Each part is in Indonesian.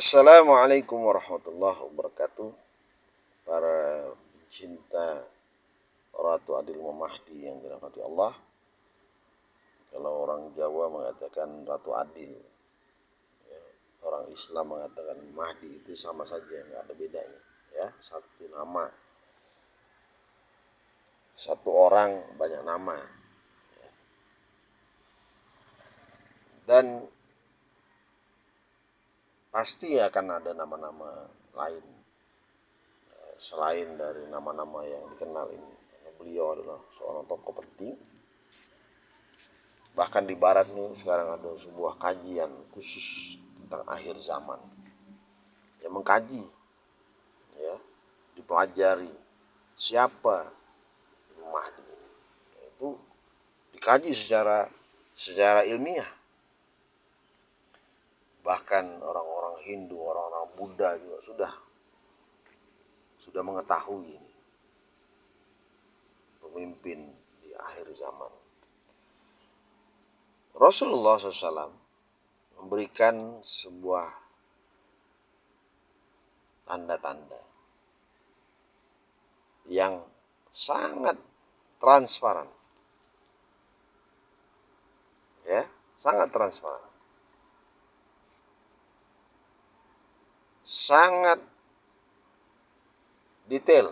Assalamualaikum warahmatullahi wabarakatuh. Para cinta Ratu Adil Mahdi yang dirahmati Allah. Kalau orang Jawa mengatakan Ratu Adil ya, Orang Islam mengatakan Mahdi itu sama saja nggak ada bedanya ya. Satu nama Satu orang banyak nama ya. Dan pasti akan ada nama-nama lain eh, selain dari nama-nama yang dikenal ini. Beliau adalah seorang tokoh penting. Bahkan di barat nih sekarang ada sebuah kajian khusus tentang akhir zaman. Yang mengkaji ya dipelajari siapa Mahdi itu dikaji secara secara ilmiah bahkan orang-orang Hindu, orang-orang Buddha juga sudah sudah mengetahui ini pemimpin di akhir zaman. Rasulullah SAW memberikan sebuah tanda-tanda yang sangat transparan. Ya, sangat transparan. Sangat detail.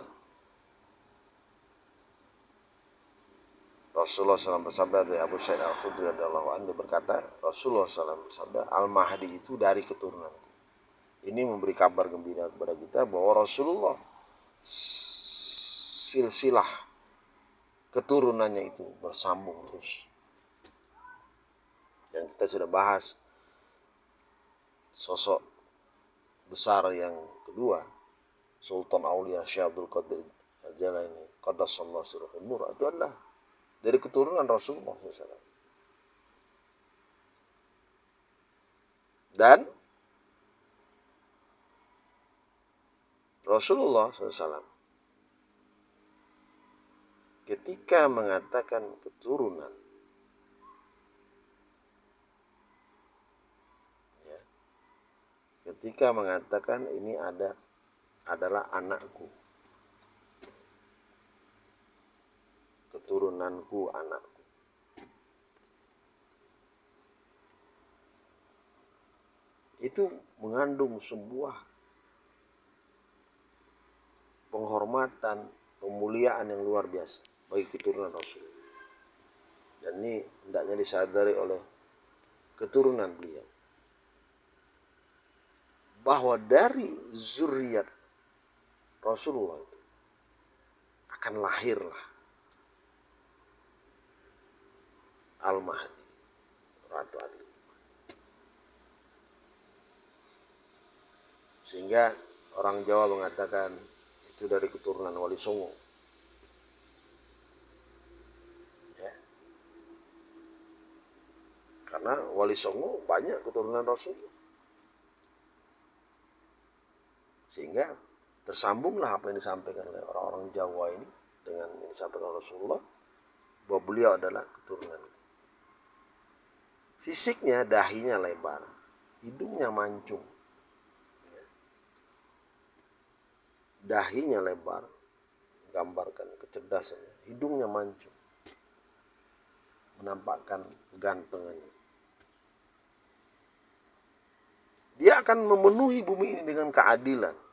Rasulullah SAW bersabda dari Abu Sa'id Al Khudri radhiyallahu anhu berkata, Rasulullah SAW bersabda, Al Mahdi itu dari keturunan. Ini memberi kabar gembira kepada kita bahwa Rasulullah silsilah keturunannya itu bersambung terus. Dan kita sudah bahas sosok besar yang kedua Sultan Aulia Syekh Abdul Qadir Al-Jalani Qaddasallahu sirruhul nur itu adalah dari keturunan Rasulullah SAW dan Rasulullah SAW ketika mengatakan keturunan ketika mengatakan ini ada adalah anakku. Keturunanku anakku. Itu mengandung sebuah penghormatan pemuliaan yang luar biasa bagi keturunan Rasul dan ini hendaknya disadari oleh keturunan beliau bahwa dari zuriat Rasulullah itu akan lahirlah Al-Mahdi Ratu Adil. Sehingga orang Jawa mengatakan itu dari keturunan Wali Songo. Ya. karena Wali Songo banyak keturunan Rasulullah sehingga tersambunglah apa yang disampaikan oleh orang-orang Jawa ini dengan yang disampaikan Rasulullah bahwa beliau adalah keturunan fisiknya dahinya lebar hidungnya mancung ya. dahinya lebar gambarkan kecerdasan hidungnya mancung menampakkan gantengannya Dia akan memenuhi bumi ini dengan keadilan.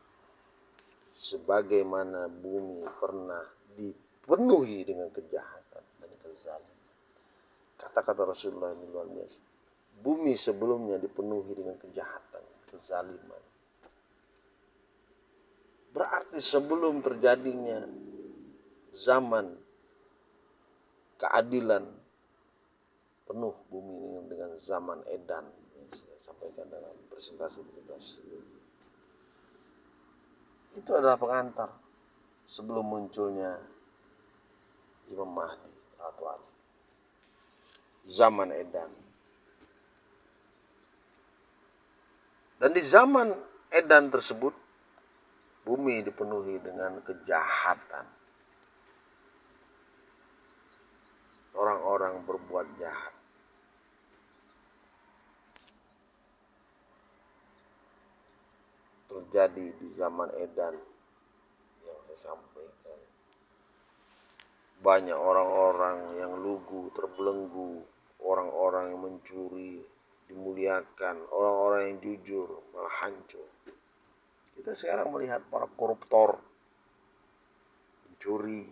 Sebagaimana bumi pernah dipenuhi dengan kejahatan dan kezaliman. Kata-kata Rasulullah ini luar biasa. Bumi sebelumnya dipenuhi dengan kejahatan, kezaliman. Berarti sebelum terjadinya zaman keadilan penuh bumi ini dengan zaman edan sampaikan dalam presentasi bebas itu adalah pengantar sebelum munculnya Imam Mahdi atau Ali zaman Edan. Dan di zaman Edan tersebut bumi dipenuhi dengan kejahatan. Orang-orang berbuat jahat terjadi di zaman Edan yang saya sampaikan. Banyak orang-orang yang lugu, terbelenggu, orang-orang yang mencuri, dimuliakan, orang-orang yang jujur malah hancur. Kita sekarang melihat para koruptor, pencuri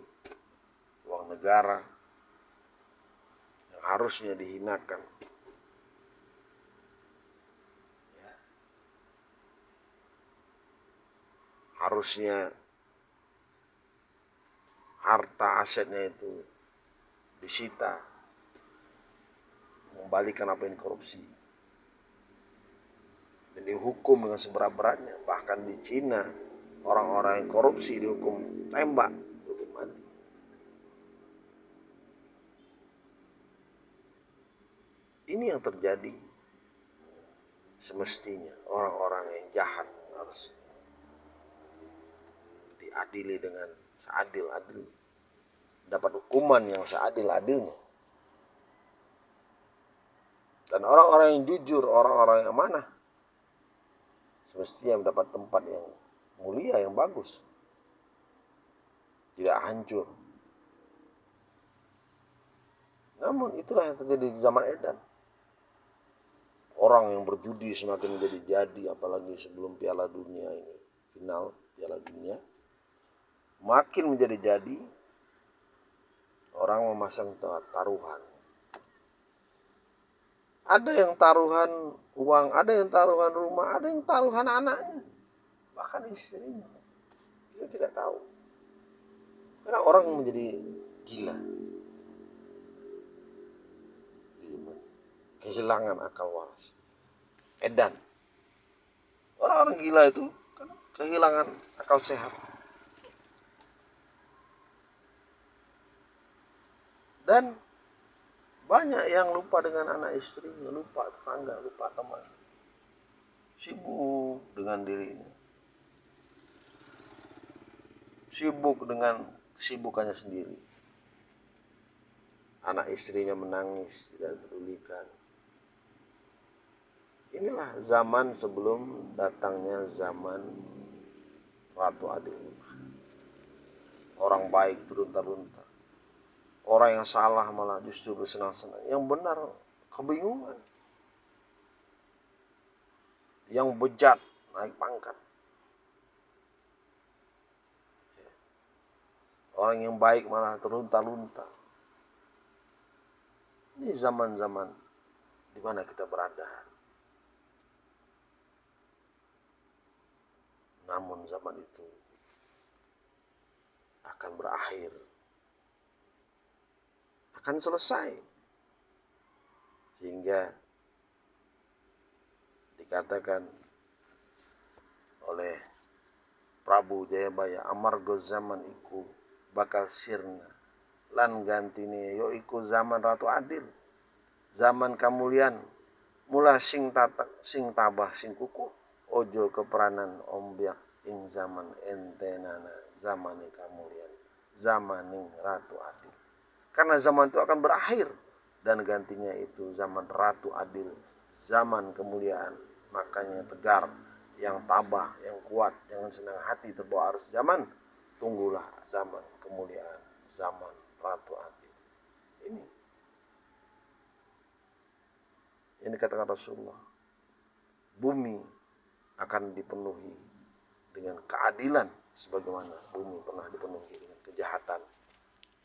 uang negara yang harusnya dihinakan. Harusnya harta asetnya itu disita mengembalikan apa yang korupsi. Dan dihukum dengan seberat-beratnya. Bahkan di Cina orang-orang yang korupsi dihukum tembak dihukum mati. Ini yang terjadi semestinya. Orang-orang yang jahat harus diadili dengan seadil-adil. Dapat hukuman yang seadil-adilnya. Dan orang-orang yang jujur orang-orang yang mana semestinya mendapat tempat yang mulia yang bagus. Tidak hancur. Namun itulah yang terjadi di zaman edan. Orang yang berjudi semakin menjadi jadi apalagi sebelum piala dunia ini final piala dunia makin menjadi jadi orang memasang taruhan ada yang taruhan uang, ada yang taruhan rumah, ada yang taruhan anaknya, bahkan istrinya. Kita tidak tahu. Karena orang menjadi gila. Kehilangan akal waras. Edan. Orang-orang gila itu kan kehilangan akal sehat. Dan banyak yang lupa dengan anak istrinya, lupa tetangga, lupa teman. Sibuk dengan dirinya. Sibuk dengan kesibukannya sendiri. Anak istrinya menangis, tidak pedulikan. Inilah zaman sebelum datangnya zaman Ratu Adil. Orang baik turun-turunta Orang yang salah malah justru bersenang-senang. Yang benar kebingungan. Yang bejat naik pangkat. Orang yang baik malah terlunta-lunta. Ini zaman-zaman di mana kita berada Namun zaman itu akan berakhir akan selesai. Sehingga dikatakan oleh Prabu Jayabaya amargo zaman iku bakal sirna. Lan gantine yo iku zaman Ratu Adil. Zaman kamulian mula sing tatak sing tabah sing kuku ojo keperanan ombiak ing zaman entenana zaman kamulian zamaning Ratu Adil karena zaman itu akan berakhir dan gantinya itu zaman ratu adil, zaman kemuliaan. Makanya tegar, yang tabah, yang kuat, jangan senang hati terbawa arus zaman. Tunggulah zaman kemuliaan, zaman ratu adil. Ini yang dikatakan Rasulullah. Bumi akan dipenuhi dengan keadilan sebagaimana bumi pernah dipenuhi dengan kejahatan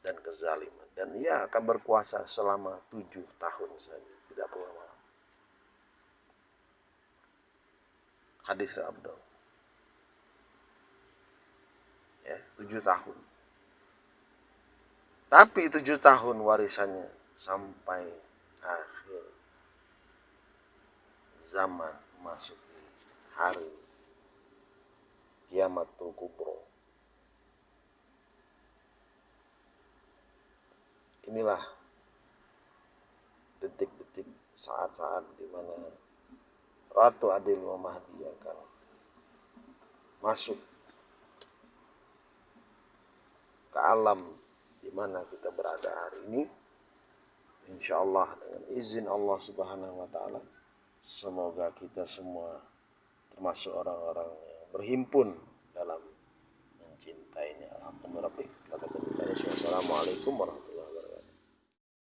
dan kezaliman. Dan ia akan berkuasa selama tujuh tahun saja. Tidak perlu lama. Hadis Abdul. Ya tujuh tahun. Tapi tujuh tahun warisannya sampai akhir zaman masuk hari kiamatul kubro inilah detik-detik saat-saat di mana Ratu Adil Mahdi akan masuk ke alam di mana kita berada hari ini insya Allah dengan izin Allah subhanahu wa ta'ala semoga kita semua termasuk orang-orang yang berhimpun dalam mencintainya. Alhamdulillah. Assalamualaikum warahmatullahi